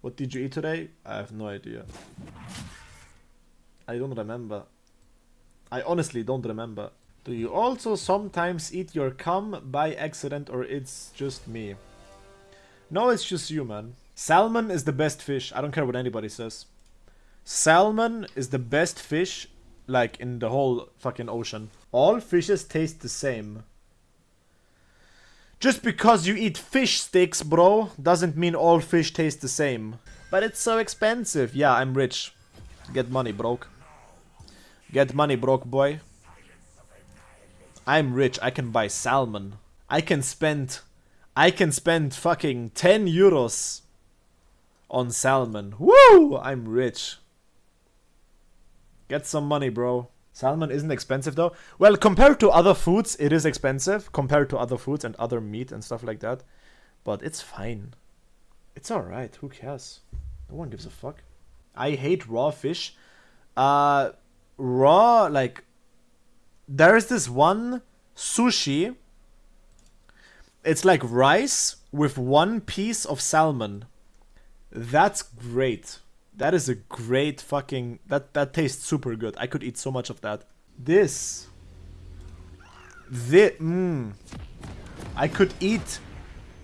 What did you eat today? I have no idea. I don't remember. I honestly don't remember. Do you also sometimes eat your cum by accident or it's just me? No, it's just you, man. Salmon is the best fish. I don't care what anybody says. Salmon is the best fish, like, in the whole fucking ocean. All fishes taste the same. Just because you eat fish sticks, bro, doesn't mean all fish taste the same. But it's so expensive. Yeah, I'm rich. Get money, broke. Get money, broke boy. I'm rich. I can buy salmon. I can spend... I can spend fucking 10 euros on salmon. Woo! I'm rich. Get some money, bro. Salmon isn't expensive though. Well, compared to other foods, it is expensive. Compared to other foods and other meat and stuff like that. But it's fine. It's alright. Who cares? No one gives a fuck. I hate raw fish. Uh, raw, like, there's this one sushi. It's like rice with one piece of salmon. That's great. That is a great fucking... That, that tastes super good. I could eat so much of that. This. This. Mmm. I could eat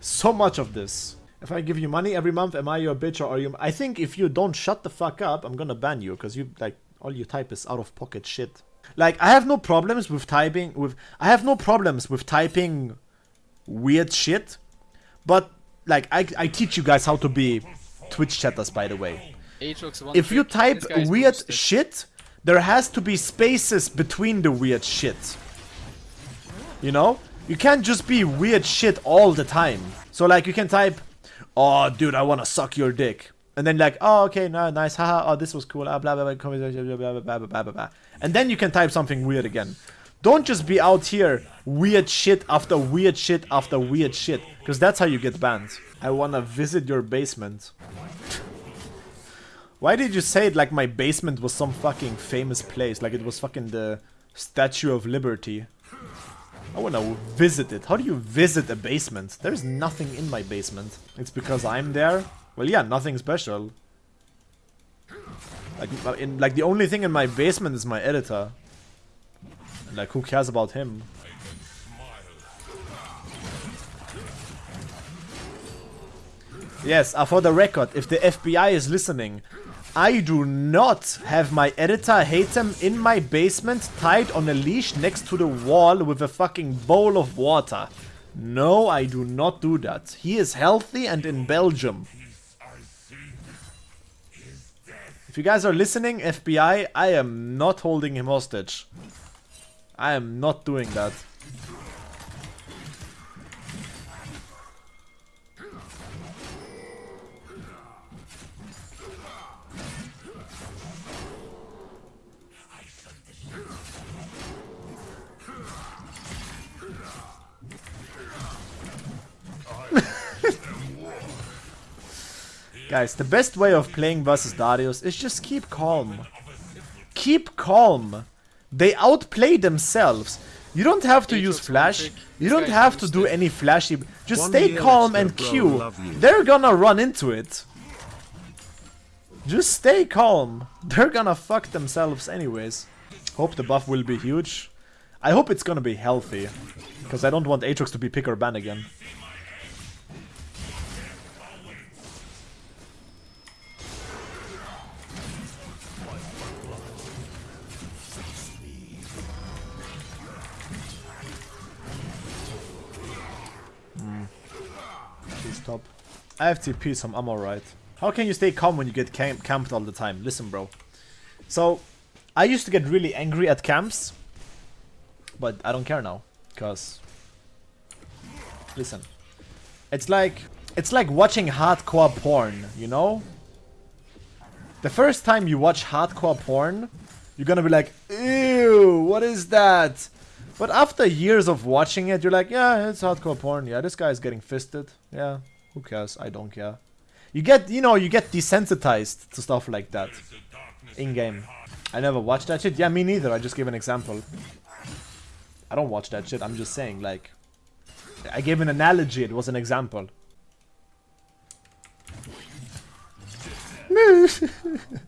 so much of this. If I give you money every month, am I your bitch or are you... I think if you don't shut the fuck up, I'm gonna ban you. Because you, like, all you type is out of pocket shit. Like, I have no problems with typing... with. I have no problems with typing weird shit. But, like, I, I teach you guys how to be Twitch chatters, by the way. If you type weird boosted. shit, there has to be spaces between the weird shit. You know? You can't just be weird shit all the time. So like you can type, oh dude, I wanna suck your dick. And then like, oh okay, no, nice, haha, oh this was cool, ah, blah blah blah, blah blah blah blah blah blah blah. And then you can type something weird again. Don't just be out here weird shit after weird shit after weird shit. Because that's how you get banned. I wanna visit your basement. Why did you say it like my basement was some fucking famous place? Like it was fucking the Statue of Liberty. I wanna visit it. How do you visit a basement? There's nothing in my basement. It's because I'm there? Well, yeah, nothing special. Like, in, like the only thing in my basement is my editor. Like, who cares about him? Yes, uh, for the record, if the FBI is listening, I do not have my editor Hatem in my basement tied on a leash next to the wall with a fucking bowl of water. No, I do not do that. He is healthy and in Belgium. If you guys are listening, FBI, I am not holding him hostage. I am not doing that. Guys, the best way of playing versus Darius is just keep calm. Keep calm. They outplay themselves. You don't have to use flash. You don't have to do any flashy. Just stay calm and Q. They're gonna run into it. Just stay calm. They're gonna fuck themselves anyways. Hope the buff will be huge. I hope it's gonna be healthy. Because I don't want Aatrox to be pick or ban again. I have TP, so I'm alright. How can you stay calm when you get camp camped all the time? Listen, bro. So, I used to get really angry at camps, but I don't care now, because... Listen. It's like... It's like watching hardcore porn, you know? The first time you watch hardcore porn, you're gonna be like, Ew, what is that? But after years of watching it, you're like, yeah, it's hardcore porn. Yeah, this guy's getting fisted. Yeah, who cares? I don't care. You get, you know, you get desensitized to stuff like that. In-game. I never watched that shit. Yeah, me neither. I just gave an example. I don't watch that shit. I'm just saying, like... I gave an analogy. It was an example.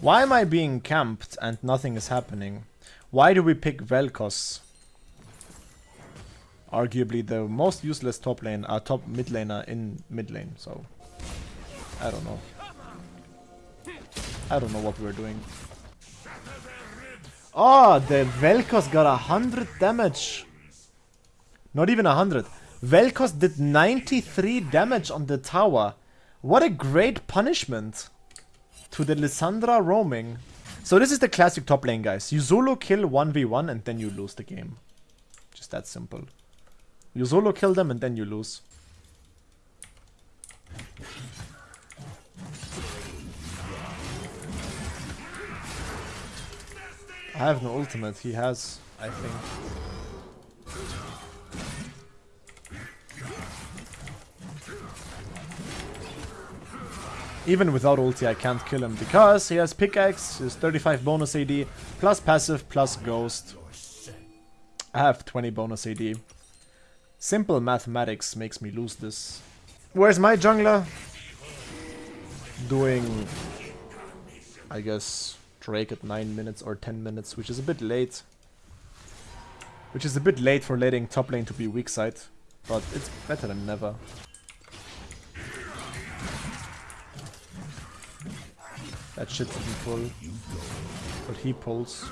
Why am I being camped and nothing is happening? Why do we pick Vel'Koz? Arguably the most useless top lane, uh, top mid laner in mid lane, so... I don't know. I don't know what we're doing. Oh, the Vel'Koz got a hundred damage. Not even a hundred. Vel'Koz did 93 damage on the tower. What a great punishment to the Lissandra roaming. So this is the classic top lane, guys. You solo kill 1v1 and then you lose the game. Just that simple. You solo kill them and then you lose. I have no ultimate. He has, I think. Even without ulti I can't kill him because he has pickaxe, his 35 bonus AD, plus passive, plus ghost. I have 20 bonus AD. Simple mathematics makes me lose this. Where's my jungler? Doing, I guess, Drake at 9 minutes or 10 minutes, which is a bit late. Which is a bit late for letting top lane to be weak side, but it's better than never. That shit didn't pull. But he pulls.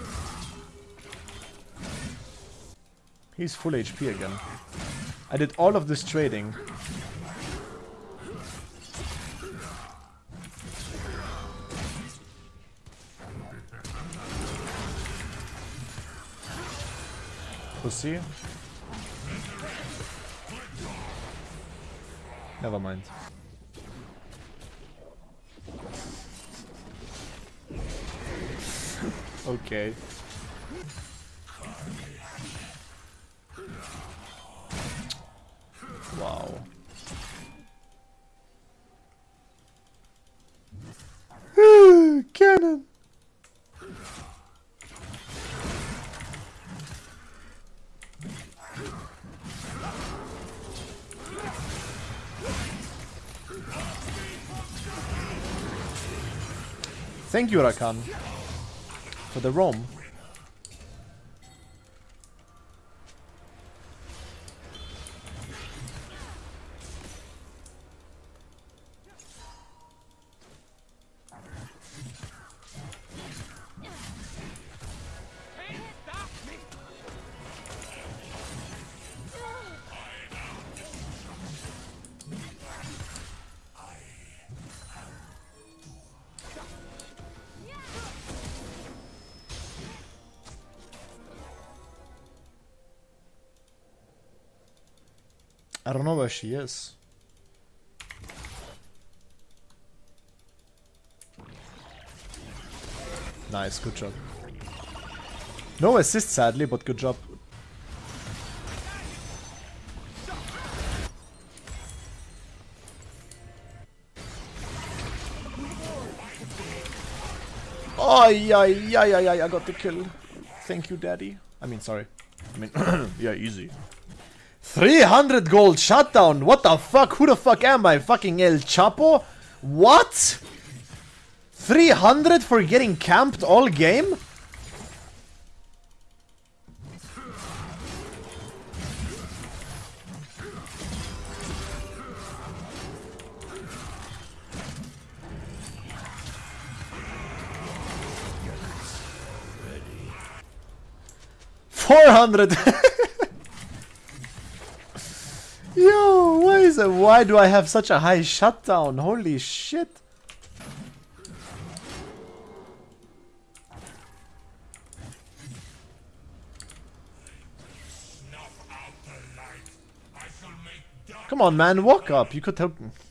He's full HP again. I did all of this trading. Pussy. Never mind. Okay. Wow. Cannon. Thank you, Rakan for the roam. I don't know where she is. Nice, good job. No assist sadly, but good job. Oh, yeah, yeah, yeah, yeah, I got the kill. Thank you, daddy. I mean, sorry. I mean, yeah, easy. 300 gold shutdown. What the fuck? Who the fuck am I? Fucking El Chapo? What? 300 for getting camped all game? Four hundred Yo, why is it? Why do I have such a high shutdown? Holy shit! Come on, man, walk up. You could help. I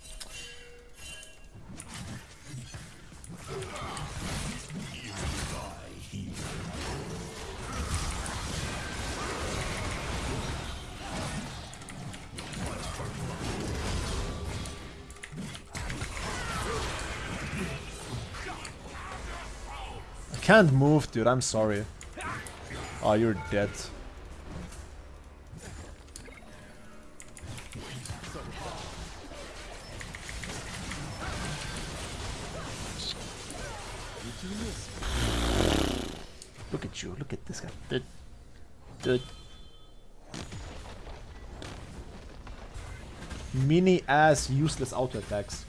can't move, dude. I'm sorry. Oh, you're dead. Look at you. Look at this guy. Dude. Dude. Mini ass useless auto attacks.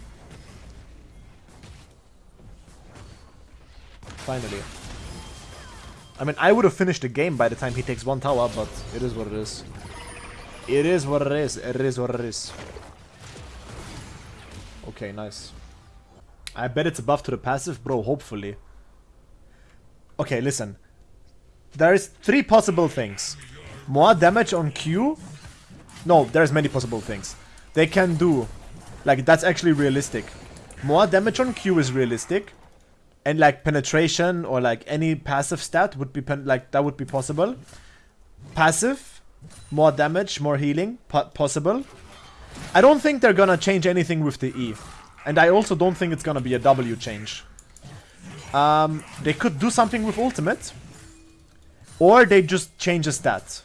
Finally. I mean, I would have finished the game by the time he takes one tower, but it is what it is. It is what it is. It is what it is. Okay, nice. I bet it's a buff to the passive, bro, hopefully. Okay, listen. There is three possible things. More damage on Q. No, there's many possible things. They can do, like, that's actually realistic. More damage on Q is realistic. And, like, penetration or, like, any passive stat would be, like, that would be possible. Passive, more damage, more healing, po possible. I don't think they're gonna change anything with the E. And I also don't think it's gonna be a W change. Um, they could do something with ultimate. Or they just change a stat.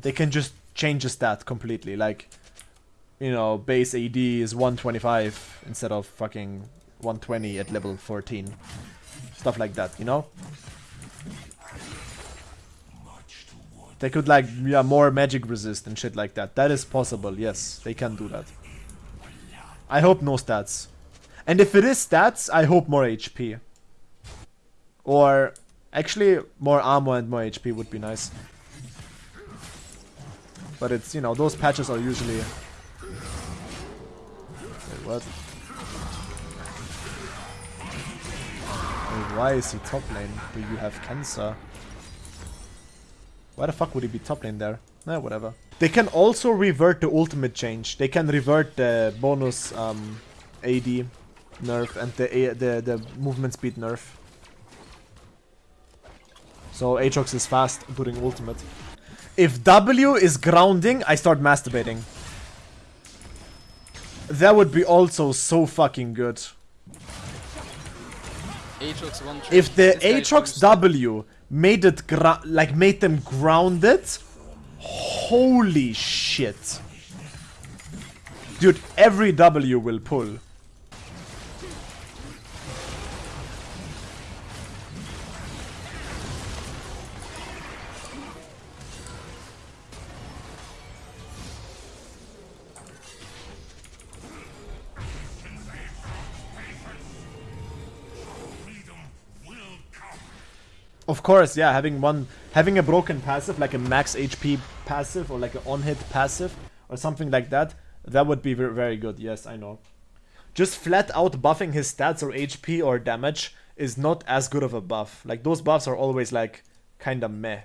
They can just change a stat completely. Like, you know, base AD is 125 instead of fucking 120 at level 14. Stuff like that, you know? They could like, yeah, more magic resist and shit like that. That is possible, yes. They can do that. I hope no stats. And if it is stats, I hope more HP. Or actually more armor and more HP would be nice. But it's, you know, those patches are usually... Wait, what? Why is he top lane? Do you have cancer? Why the fuck would he be top lane there? Eh, whatever. They can also revert the ultimate change. They can revert the bonus um, AD nerf and the, the, the movement speed nerf. So Aatrox is fast during ultimate. If W is grounding, I start masturbating. That would be also so fucking good. Aatrox If the Aatrox W made it like made them grounded, holy shit. Dude, every W will pull. Of course, yeah, having one, having a broken passive, like a max HP passive, or like an on-hit passive, or something like that, that would be very good, yes, I know. Just flat out buffing his stats or HP or damage is not as good of a buff. Like, those buffs are always like, kinda meh.